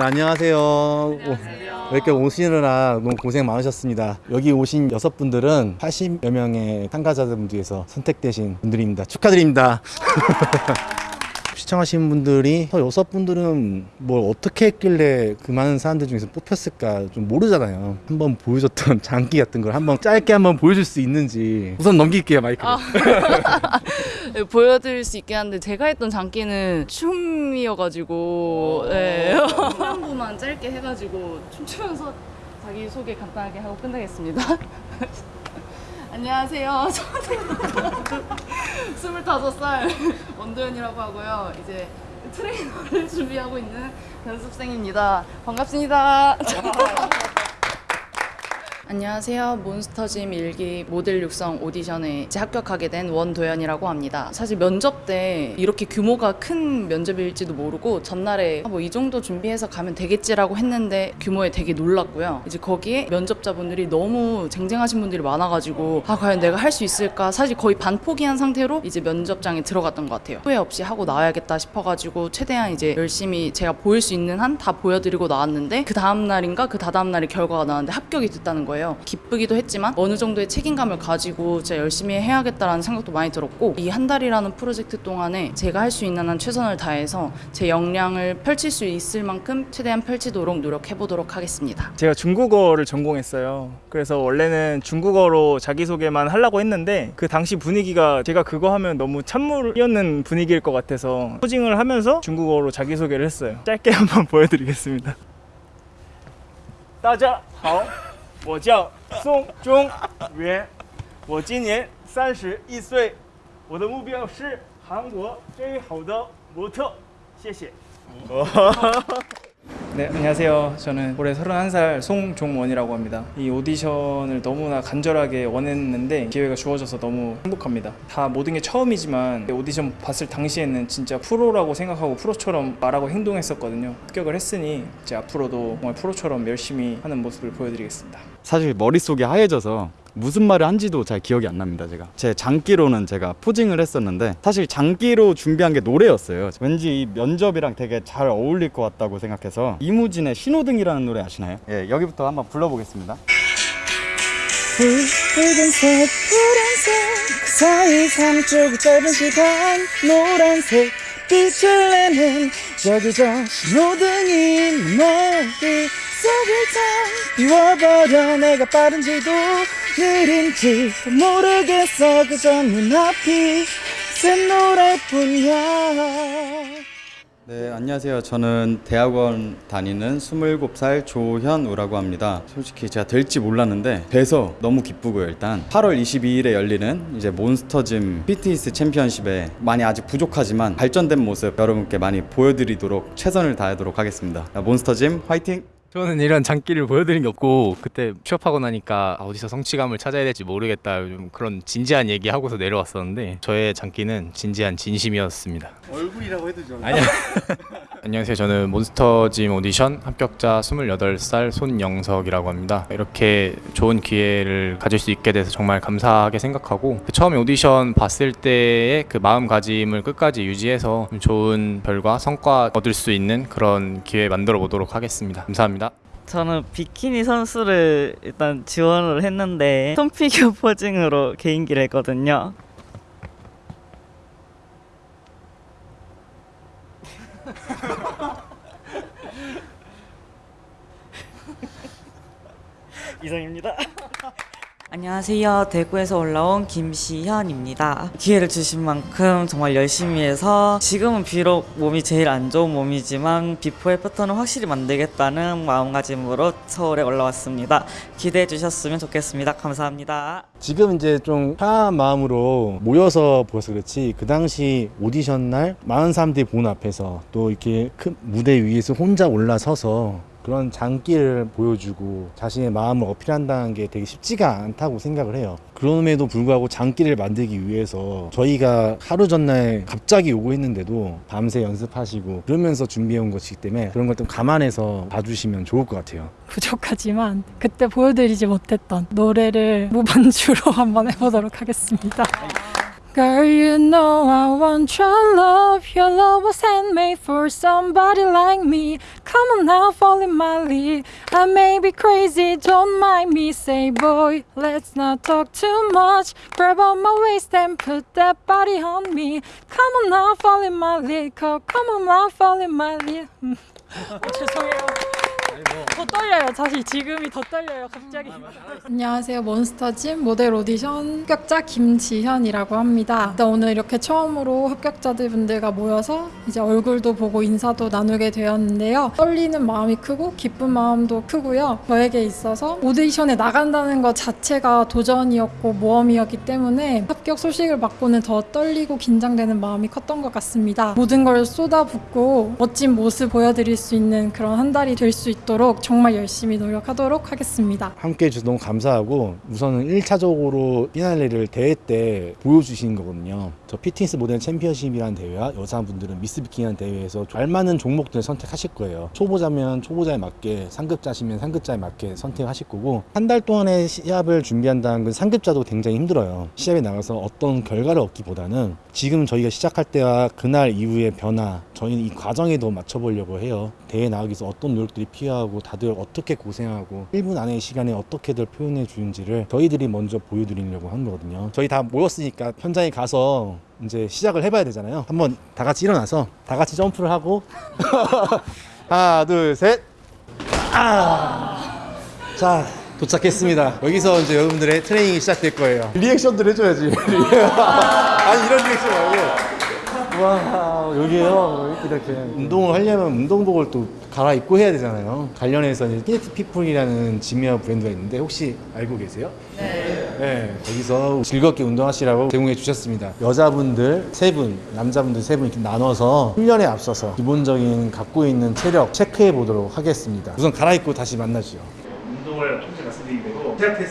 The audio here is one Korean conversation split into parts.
안녕하세요. 안녕하세요. 이렇게 오시느라 너무 고생 많으셨습니다. 여기 오신 여섯 분들은 80여 명의 참가자분 중에서 선택되신 분들입니다. 축하드립니다. 시청하신 분들이 저 여섯 분들은 뭘 어떻게 했길래 그 많은 사람들 중에서 뽑혔을까 좀 모르잖아요. 한번 보여줬던 장기 같은 걸 한번 짧게 한번 보여줄 수 있는지 우선 넘길게요 마이크를. 아. 네, 보여드릴 수 있긴 한데 제가 했던 장기는 춤이어가지고 네. 후반부만 짧게 해가지고 춤추면서 자기 소개 간단하게 하고 끝내겠습니다. 안녕하세요. 저는 25살 원도연이라고 하고요. 이제 트레이너를 준비하고 있는 연습생입니다. 반갑습니다. 안녕하세요. 몬스터짐 일기 모델 육성 오디션에 합격하게 된 원도연이라고 합니다. 사실 면접 때 이렇게 규모가 큰 면접일지도 모르고 전날에 뭐 이 정도 준비해서 가면 되겠지라고 했는데 규모에 되게 놀랐고요. 이제 거기에 면접자분들이 너무 쟁쟁하신 분들이 많아가지고 아 과연 내가 할 수 있을까? 사실 거의 반 포기한 상태로 이제 면접장에 들어갔던 것 같아요. 후회 없이 하고 나와야겠다 싶어가지고 최대한 이제 열심히 제가 보일 수 있는 한 다 보여드리고 나왔는데 그 다음 날인가 그 다다음 날에 결과가 나왔는데 합격이 됐다는 거예요. 거예요. 기쁘기도 했지만 어느 정도의 책임감을 가지고 진짜 열심히 해야겠다는 생각도 많이 들었고 이 한 달이라는 프로젝트 동안에 제가 할 수 있는 한 최선을 다해서 제 역량을 펼칠 수 있을 만큼 최대한 펼치도록 노력해보도록 하겠습니다. 제가 중국어를 전공했어요. 그래서 원래는 중국어로 자기소개만 하려고 했는데 그 당시 분위기가 제가 그거 하면 너무 찬물 이었는 분위기일 것 같아서 코징을 하면서 중국어로 자기소개를 했어요. 짧게 한번 보여드리겠습니다. 따자, 好。我叫宋中元，我今年三十一岁，我的目标是韩国最好的模特，谢谢。 네, 안녕하세요. 저는 올해 31살 송종원이라고 합니다. 이 오디션을 너무나 간절하게 원했는데 기회가 주어져서 너무 행복합니다. 다 모든 게 처음이지만 오디션 봤을 당시에는 진짜 프로라고 생각하고 프로처럼 말하고 행동했었거든요. 합격을 했으니 이제 앞으로도 정말 프로처럼 열심히 하는 모습을 보여드리겠습니다. 사실 머릿속이 하얘져서 무슨 말을 한지도 잘 기억이 안 납니다 제가. 제 장기로는 제가 포징을 했었는데 사실 장기로 준비한 게 노래였어요. 왠지 이 면접이랑 되게 잘 어울릴 것 같다고 생각해서 이무진의 신호등이라는 노래 아시나요? 예 여기부터 한번 불러보겠습니다. 붉은색 푸른색 그 사이 삼쪽 짧은 시간 노란색 빛을 내는 저기 저 신호등이 머릿 속을 다 비워버려. 내가 빠른지도 느린지 모르겠어. 그저 눈앞이 샛노랄뿐이야. 네 안녕하세요. 저는 대학원 다니는 27살 조현우라고 합니다. 솔직히 제가 될지 몰랐는데 돼서 너무 기쁘고요 일단. 8월 22일에 열리는 이제 몬스터짐 피트니스 챔피언십에 많이 아직 부족하지만 발전된 모습 여러분께 많이 보여드리도록 최선을 다하도록 하겠습니다. 몬스터짐 화이팅! 저는 이런 장기를 보여드린 게 없고 그때 취업하고 나니까 아, 어디서 성취감을 찾아야 될지 모르겠다 좀 그런 진지한 얘기 하고서 내려왔었는데 저의 장기는 진지한 진심이었습니다. 얼굴이라고 해도 좀. 아니요. 안녕하세요. 저는 몬스터짐 오디션 합격자 28살 손영석이라고 합니다. 이렇게 좋은 기회를 가질 수 있게 돼서 정말 감사하게 생각하고 그 처음에 오디션 봤을 때의 그 마음가짐을 끝까지 유지해서 좋은 결과, 성과 얻을 수 있는 그런 기회 만들어 보도록 하겠습니다. 감사합니다. 저는 비키니 선수를 일단 지원을 했는데 톰 figure posing으로 개인기를 했거든요. 이상입니다. 안녕하세요. 대구에서 올라온 김시현입니다. 기회를 주신 만큼 정말 열심히 해서 지금은 비록 몸이 제일 안 좋은 몸이지만 비포 애프터는 확실히 만들겠다는 마음가짐으로 서울에 올라왔습니다. 기대해 주셨으면 좋겠습니다. 감사합니다. 지금 이제 좀 편한 마음으로 모여서 보여서 그렇지 그 당시 오디션 날 많은 사람들이 보는 앞에서 또 이렇게 큰 무대 위에서 혼자 올라서서 그런 장기를 보여주고 자신의 마음을 어필한다는 게 되게 쉽지가 않다고 생각을 해요. 그럼에도 불구하고 장기를 만들기 위해서 저희가 하루 전날 갑자기 요구했는데도 밤새 연습하시고 그러면서 준비해온 것이기 때문에 그런 걸 좀 감안해서 봐주시면 좋을 것 같아요. 부족하지만 그때 보여드리지 못했던 노래를 무반주로 한번 해보도록 하겠습니다. Girl, you know I want your love. Your love was handmade for somebody like me. Come on now, fall in my league. I may be crazy, don't mind me. Say, boy, let's not talk too much. Grab on my waist and put that body on me. Come on now, fall in my league. Come on now, fall in my league. 어, 죄송해요. 더 떨려요. 사실 지금이 더 떨려요. 갑자기. 안녕하세요. 몬스터짐 모델 오디션 합격자 김지현이라고 합니다. 일단 오늘 이렇게 처음으로 합격자들 분들과 모여서 이제 얼굴도 보고 인사도 나누게 되었는데요. 떨리는 마음이 크고 기쁜 마음도 크고요. 저에게 있어서 오디션에 나간다는 것 자체가 도전이었고 모험이었기 때문에 합격 소식을 받고는 더 떨리고 긴장되는 마음이 컸던 것 같습니다. 모든 걸 쏟아붓고 멋진 모습 보여드릴 수 있는 그런 한 달이 될 수 있도록 정말 열심히 노력하도록 하겠습니다. 함께 해주셔서 너무 감사하고 우선은 1차적으로 피날레를 대회 때 보여주신 거거든요. 저 피트니스 모델 챔피언십이라는 대회와 여자분들은 미스 비키니라는 대회에서 알맞는 종목들을 선택하실 거예요. 초보자면 초보자에 맞게, 상급자시면 상급자에 맞게 선택하실 거고 한 달 동안의 시합을 준비한다는 건 상급자도 굉장히 힘들어요. 시합에 나가서 어떤 결과를 얻기보다는 지금 저희가 시작할 때와 그날 이후의 변화 저희는 이 과정에도 맞춰보려고 해요. 대회 나가기 위해서 어떤 노력들이 필요하고 다들 어떻게 고생하고 1분 안의 시간에 어떻게들 표현해 주는지를 저희들이 먼저 보여드리려고 한 거거든요. 저희 다 모였으니까 현장에 가서 이제 시작을 해봐야 되잖아요. 한번 다 같이 일어나서 다 같이 점프를 하고 하나 둘 셋. 아. 자 도착했습니다. 여기서 이제 여러분들의 트레이닝이 시작될 거예요. reaction들 해줘야지. 아니 이런 리액션 말고. 와 여기에요? 이렇게. 운동을 하려면 운동복을 또 갈아입고 해야 되잖아요. 관련해서 피네트 피플이라는 지미어 브랜드가 있는데 혹시 알고 계세요? 네. 거기서 즐겁게 운동하시라고 제공해 주셨습니다. 여자분들 세분 남자분들 세 분 이렇게 나눠서 훈련에 앞서서 기본적인 갖고 있는 체력 체크해 보도록 하겠습니다. 우선 갈아입고 다시 만나죠. 운동을 조금씩 말씀드리게 되고 시작 테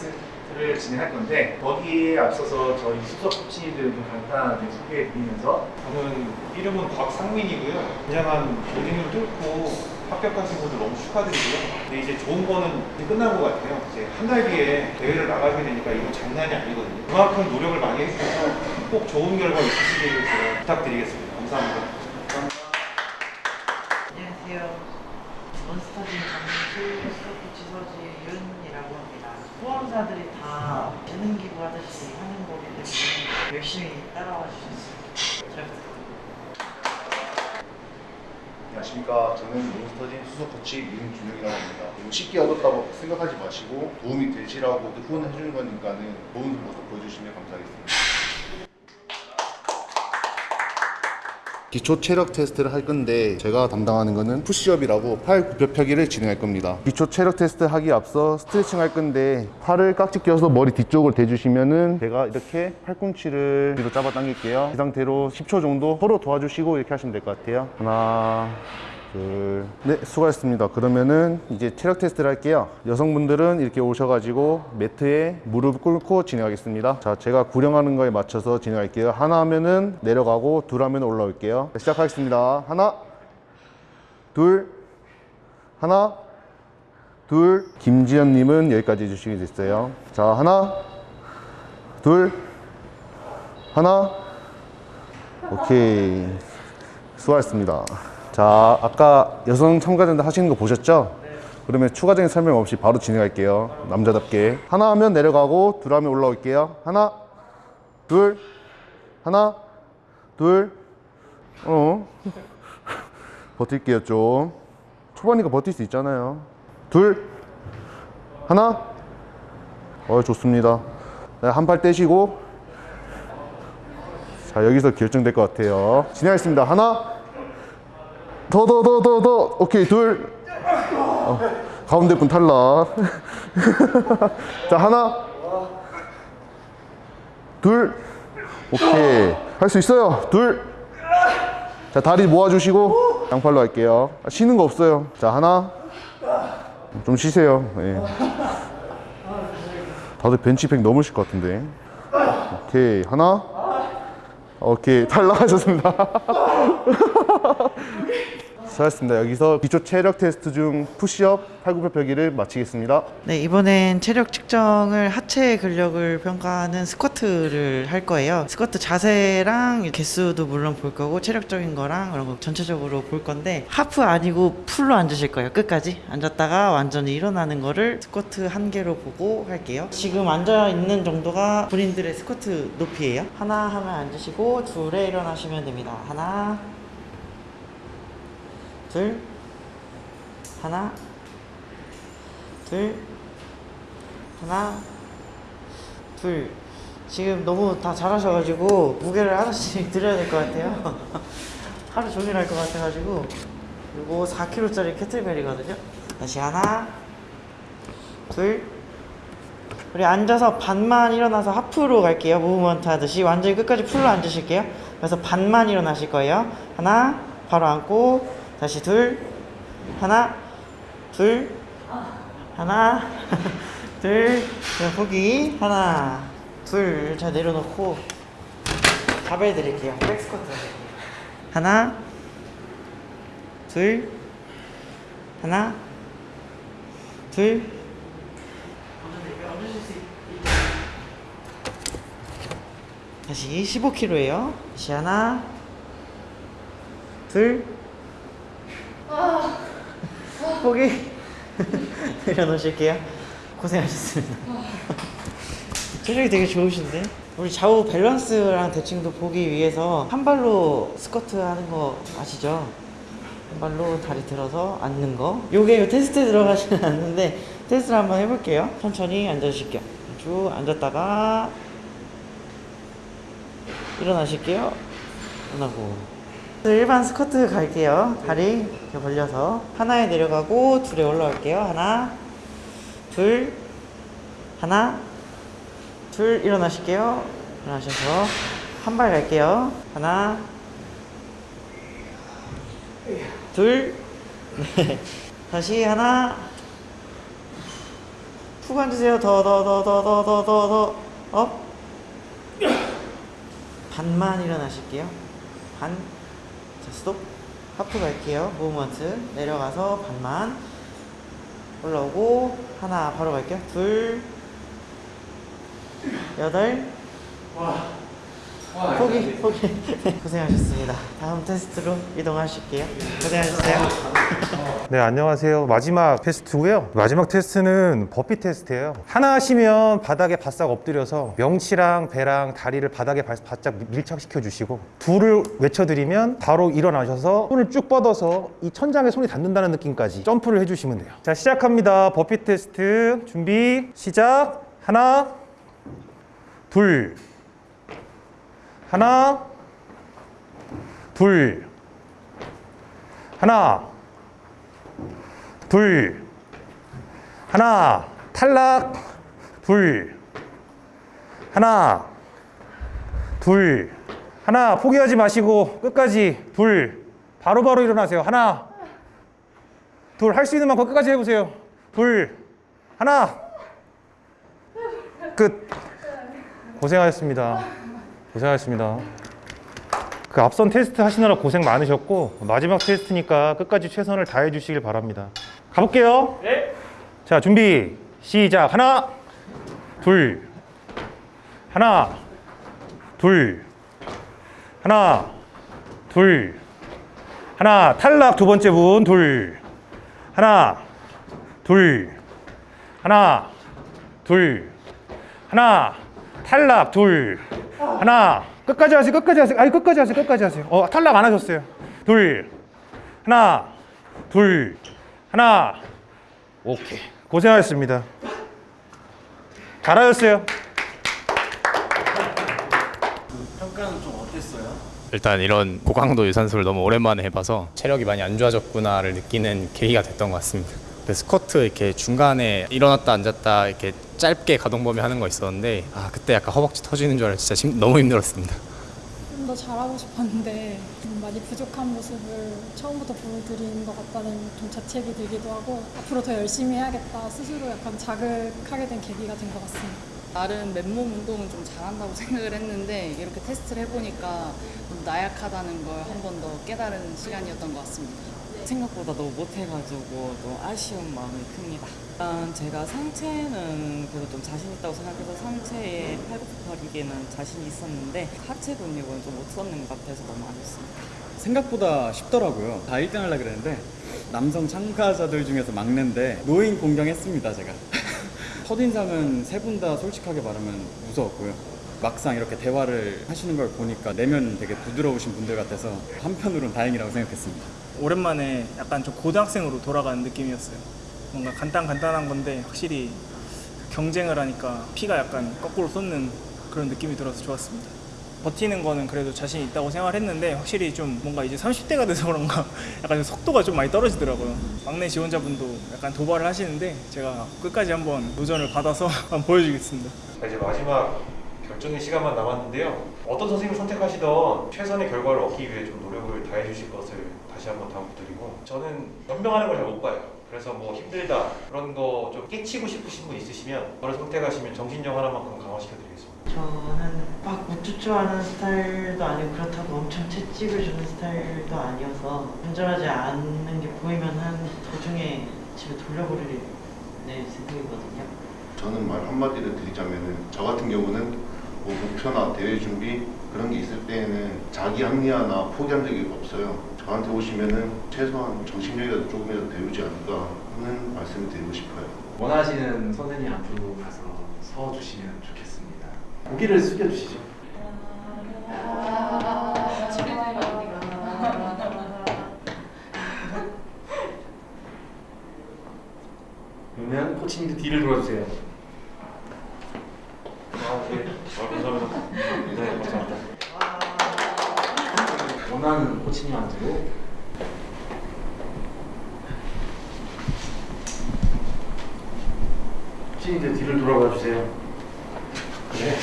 스트를 진행할 건데 거기에 앞서서 저희 수석 코치들 좀 간단하게 소개해 드리면서 저는 이름은 곽상민이고요. 굉장한 모딩을 뚫고 합격하신 분들 너무 축하드리고요. 근데 이제 좋은 거는 이제 끝난 것 같아요. 이제 한 달 뒤에 대회를 나가게 되니까 이거 장난이 아니거든요. 그만큼 노력을 많이 해주셔서 꼭 좋은 결과 있으시길 부탁드리겠습니다. 감사합니다. 안녕하세요. 몬스터진 정실 스코치 서지윤이라고 합니다. 후원사들이 다 재능 기부 하듯이 하는 거기 때문에 열심히 따라와 주셨습니다. 잘 부탁드립니다. 안녕하십니까. 저는 몬스터진 수석 코치 윤준영이라고 합니다. 쉽게 얻었다고 생각하지 마시고 도움이 되시라고 후원해 주는 거니까는 좋은 모습 보여주시면 감사하겠습니다. 기초 체력 테스트를 할 건데 제가 담당하는 거는 push-up이라고 팔 굽혀 펴기를 진행할 겁니다. 기초 체력 테스트 하기 앞서 스트레칭 할 건데 팔을 깍지 껴서 머리 뒤쪽으로 대주시면은 제가 이렇게 팔꿈치를 뒤로 잡아 당길게요. 이 상태로 10초 정도 서로 도와주시고 이렇게 하시면 될 것 같아요. 하나, 둘, 네, 수고하셨습니다. 그러면은 이제 체력 테스트를 할게요. 여성분들은 이렇게 오셔가지고 매트에 무릎 꿇고 진행하겠습니다. 자, 제가 구령하는 거에 맞춰서 진행할게요. 하나 하면은 내려가고 둘 하면 올라올게요. 자, 시작하겠습니다. 하나, 둘, 하나, 둘. 김지연님은 여기까지 해주시게 됐어요. 자, 하나, 둘, 하나, 오케이. 수고하셨습니다. 자, 아까 여성 참가자들 하시는 거 보셨죠? 그러면 추가적인 설명 없이 바로 진행할게요. 남자답게. 하나 하면 내려가고, 둘 하면 올라올게요. 하나, 둘, 하나, 둘, 어. 버틸게요, 좀. 초반이니까 버틸 수 있잖아요. 둘, 하나, 어, 좋습니다. 네, 한팔 떼시고, 자, 여기서 결정될 것 같아요. 진행하겠습니다. 하나, 더, 더, 더, 더, 더. 오케이, 둘. 어, 가운데 분 탈락. 자, 하나. 둘. 오케이. 할 수 있어요. 둘. 자, 다리 모아주시고, 양팔로 할게요. 아, 쉬는 거 없어요. 자, 하나. 좀 쉬세요. 예. 다들 벤치팩 넘으실 것 같은데. 오케이. 하나. 오케이. 탈락하셨습니다. 수고하셨습니다. 여기서 기초 체력 테스트 중 푸시업, 팔굽혀펴기를 마치겠습니다. 네, 이번엔 체력 측정을 하체 근력을 평가하는 스쿼트를 할 거예요. 스쿼트 자세랑 개수도 물론 볼 거고 체력적인 거랑 그런 거 전체적으로 볼 건데 하프 아니고 풀로 앉으실 거예요. 끝까지 앉았다가 완전히 일어나는 거를 스쿼트 한 개로 보고 할게요. 지금 앉아 있는 정도가 본인들의 스쿼트 높이예요. 하나 하면 앉으시고 둘에 일어나시면 됩니다. 하나 둘 하나 둘 하나 둘. 지금 너무 다 잘하셔가지고 무게를 하나씩 드려야 될 것 같아요. 하루 종일 할 것 같아가지고 이거 4kg짜리 캐틀벨이거든요. 다시 하나 둘. 우리 앉아서 반만 일어나서 하프로 갈게요. 무브먼트 하듯이. 완전히 끝까지 풀로 앉으실게요. 그래서 반만 일어나실 거예요. 하나 바로 앉고 다시 둘. 하나 둘. 하나 둘. 그냥 포기. 하나 둘. 자 내려놓고 바벨 드릴게요. 백스쿼트. 하나 둘. 하나 둘. 다시 15kg예요. 다시 하나 둘 포기. 내려놓으실게요. 고생하셨습니다. 체력이 되게 좋으신데? 우리 좌우 밸런스랑 대칭도 보기 위해서 한 발로 스쿼트 하는 거 아시죠? 한 발로 다리 들어서 앉는 거. 요게 테스트에 들어가지는 않는데 테스트를 한번 해볼게요. 천천히 앉아주실게요. 쭉 앉았다가 일어나실게요. 일어나고 일반 스쿼트 갈게요. 다리 이렇게 벌려서 하나에 내려가고 둘에 올라갈게요. 하나 둘 하나 둘 일어나실게요. 일어나셔서 한 발 갈게요. 하나 둘 네. 다시 하나 푹 앉으세요. 더 더 더 더 더 더 더더업. 반만 일어나실게요. 반 자, 스톱. 하프 갈게요. 무브먼트 내려가서 반만 올라오고 하나 바로 갈게요. 둘 여덟 포기 포기 고생하셨습니다 다음 테스트로 이동하실게요 고생하셨어요 네, 안녕하세요. 마지막 테스트고요. 마지막 테스트는 버피 테스트예요. 하나 하시면 바닥에 바싹 엎드려서 명치랑 배랑 다리를 바닥에 바- 바짝 밀착시켜 주시고 둘을 외쳐드리면 바로 일어나셔서 손을 쭉 뻗어서 이 천장에 손이 닿는다는 느낌까지 점프를 해주시면 돼요. 자, 시작합니다. 버피 테스트 준비 시작. 하나, 둘, 하나, 둘, 하나, 둘, 하나, 탈락, 둘, 하나, 둘, 하나, 포기하지 마시고 끝까지 둘, 바로 바로 일어나세요. 하나, 둘, 할 수 있는 만큼 끝까지 해보세요. 둘, 하나, 끝. 고생하셨습니다. 고생하셨습니다. 그 앞선 테스트 하시느라 고생 많으셨고 마지막 테스트니까 끝까지 최선을 다해 주시길 바랍니다. 가볼게요. 네. 자 준비 시작 하나 둘 하나 둘 하나 둘 하나 탈락 두 번째 분 둘 하나 둘 하나 둘 하나 탈락 둘. 하나. 끝까지 하세요 끝까지 하세요. 아니 끝까지 하세요 끝까지 하세요. 어 탈락 안 하셨어요. 둘. 하나 둘. 하나. 오케이. 고생하셨습니다. 잘하셨어요. 평가는 좀 어땠어요? 일단 이런 고강도 유산소를 너무 오랜만에 해봐서 체력이 많이 안 좋아졌구나를 느끼는 계기가 됐던 것 같습니다. 스쿼트 이렇게 중간에 일어났다 앉았다 이렇게 짧게 가동 범위 하는 거 있었는데 아 그때 약간 허벅지 터지는 줄 알고 진짜 심- 너무 힘들었습니다. 좀 더 잘하고 싶었는데 좀 많이 부족한 모습을 처음부터 보여드린 것 같다는 좀 자책이 들기도 하고 앞으로 더 열심히 해야겠다 스스로 약간 자극하게 된 계기가 된 것 같습니다. 나름 맨몸 운동은 좀 잘한다고 생각을 했는데 이렇게 테스트를 해보니까 좀 나약하다는 걸 한 번 더 깨달은 시간이었던 것 같습니다. 생각보다 너무 못해가지고 좀 아쉬운 마음이 큽니다. 일단 제가 상체는 그래도 좀 자신 있다고 생각해서 상체에 팔굽혀펴기에는 자신이 있었는데 하체 근육은 좀 못 썼는 것 같아서 너무 아쉽습니다. 생각보다 쉽더라고요. 다 1등 하려고 그랬는데 남성 참가자들 중에서 막내인데 노인 공경했습니다 제가. 첫인상은 세 분 다 솔직하게 말하면 무서웠고요. 막상 이렇게 대화를 하시는 걸 보니까 내면 되게 부드러우신 분들 같아서 한편으로는 다행이라고 생각했습니다. 오랜만에 약간 좀 고등학생으로 돌아가는 느낌이었어요. 뭔가 간단 간단한 건데 확실히 경쟁을 하니까 피가 약간 거꾸로 솟는 그런 느낌이 들어서 좋았습니다. 버티는 거는 그래도 자신 있다고 생각을 했는데 확실히 좀 뭔가 이제 30대가 돼서 그런가 약간 좀 속도가 좀 많이 떨어지더라고요. 막내 지원자분도 약간 도발을 하시는데 제가 끝까지 한번 도전을 받아서 한번 보여주겠습니다. 자, 이제 마지막 결정의 시간만 남았는데요. 어떤 선생님을 선택하시던 최선의 결과를 얻기 위해 좀 노력을 다해 주실 것을 다시 한번 당부드리고 저는 연병하는 걸 잘 못 봐요. 그래서 뭐 힘들다 그런 거 좀 깨치고 싶으신 분 있으시면 저를 선택하시면 정신력 하나만큼 강화시켜 드리겠습니다. 저는 막 우쭈쭈하는 스타일도 아니고 그렇다고 엄청 채찍을 주는 스타일도 아니어서 운전하지 않는 게 보이면 한 도중에 집에 돌려버릴 네, 생각이거든요. 저는 말 한마디를 드리자면은 저 같은 경우는 뭐 목표나 대회 준비 그런 게 있을 때에는 자기 합리화나 포기한 적이 없어요. 저한테 오시면은 최소한 정신력이라도 조금이라도 배우지 않을까 하는 말씀을 드리고 싶어요. 원하시는 선생님 앞으로 가서 서 주시면 좋겠습니다. 고개를 숙여 주시죠. 그러면 코치님도 뒤를 돌아주세요. 아, 네. 아, 감사합니다. 네, 감사합니다. 원하는 코치님한테로 코치님들 뒤를 돌아봐 주세요. 네.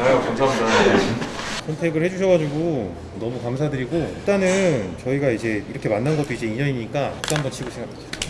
아유, 감사합니다. 선택을 해주셔가지고 너무 감사드리고 일단은 저희가 이제 이렇게 만난 것도 이제 인연이니까 박수 한번 치고 생각하죠.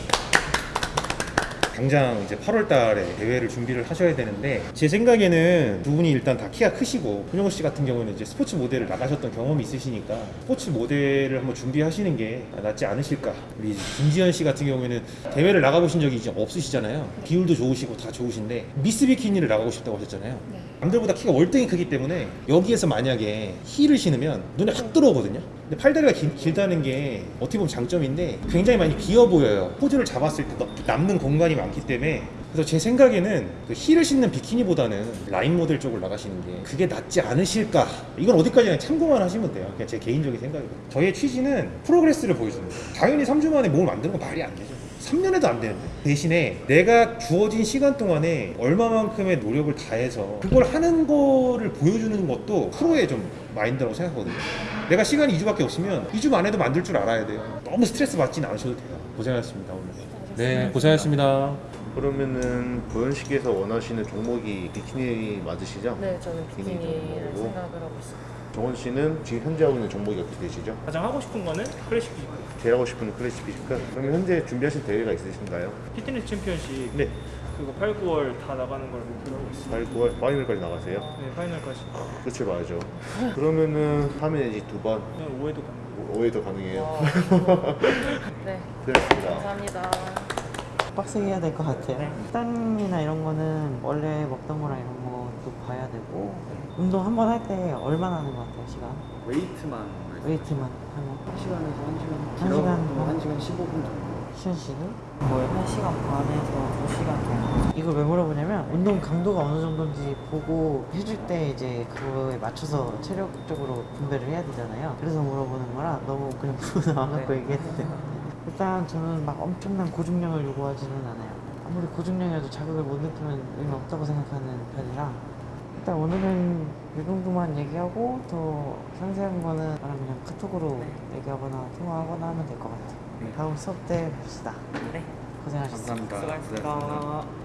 당장 이제 8월 달에 대회를 준비를 하셔야 되는데 제 생각에는 두 분이 일단 다 키가 크시고 손영호 씨 같은 경우는 이제 스포츠 모델을 나가셨던 경험이 있으시니까 스포츠 모델을 한번 준비하시는 게 낫지 않으실까? 우리 김지현 씨 같은 경우에는 대회를 나가보신 적이 이제 없으시잖아요. 비율도 좋으시고 다 좋으신데 미스 비키니를 나가고 싶다고 하셨잖아요. 남들보다 키가 월등히 크기 때문에 여기에서 만약에 힐을 신으면 눈에 확 들어오거든요. 근데 팔다리가 길, 길다는 게 어떻게 보면 장점인데 굉장히 많이 비어 보여요. 포즈를 잡았을 때 남는 공간이 많기 때문에 그래서 제 생각에는 그 힐을 신는 비키니보다는 라인 모델 쪽을 나가시는 게 그게 낫지 않으실까. 이건 어디까지나 참고만 하시면 돼요. 그냥 제 개인적인 생각이거든요. 저희의 취지는 progress를 보여주는 거예요. 당연히 3주 만에 몸을 만드는 건 말이 안 되죠. 3년에도 안 되는데 대신에 내가 주어진 시간 동안에 얼마만큼의 노력을 다해서 그걸 하는 거를 보여주는 것도 프로의 좀 마인드라고 생각하거든요 내가 시간이 2주밖에 없으면 2주 만에도 만들 줄 알아야 돼요 너무 스트레스 받진 않으셔도 돼요 고생하셨습니다 오늘 네 고생하셨습니다 그러면은 보현 씨께서 원하시는 종목이 비키니 맞으시죠? 네, 저는 비키니를 종목이고. 생각을 하고 있어요. 정원 씨는 지금 현재 하고 있는 종목이 어떻게 되시죠? 가장 하고 싶은 거는 클래식 피지컬. 제일 하고 싶은 클래식 피지컬? 그러면 현재 준비하신 대회가 있으신가요? 피트니스 챔피언십 네. 그거 8, 9월 다 나가는 걸 목표로 하고 있어요. 8, 9월 파이널까지 나가세요? 네, 파이널까지. 끝을 봐야죠. 그러면은 하면 이제 두 번, 그냥 5회도 가능. 5회도 가능해요. 네, 고생하셨습니다. 감사합니다. 빡세게 해야 될 것 같아요. 땀이나 이런 거는 원래 먹던 거랑 이런 것도 봐야 되고 운동 한 번 할 때 얼마나 하는 것 같아요, 시간? 웨이트만 웨이트만 하면? 1시간에서 1시간 한 시간 뭐 1시간 15분 정도 시현 씨는? 거의 1시간 반에서 2시간 정도. 이걸 왜 물어보냐면 운동 강도가 어느 정도인지 보고 해줄 때 이제 그거에 맞춰서 체력적으로 분배를 해야 되잖아요. 그래서 물어보는 거라 너무 그냥 물어 나와갖고 얘기했는데 일단 저는 막 엄청난 고중량을 요구하지는 않아요. 아무리 고중량이라도 자극을 못 느끼면 의미 없다고 생각하는 편이라 일단 오늘은 이 정도만 얘기하고 더 상세한 거는 나랑 그냥 카톡으로 얘기하거나 통화하거나 하면 될 것 같아요. 다음 수업 때 봅시다. 네. 고생하셨습니다. 감사합니다. 수고하셨습니다.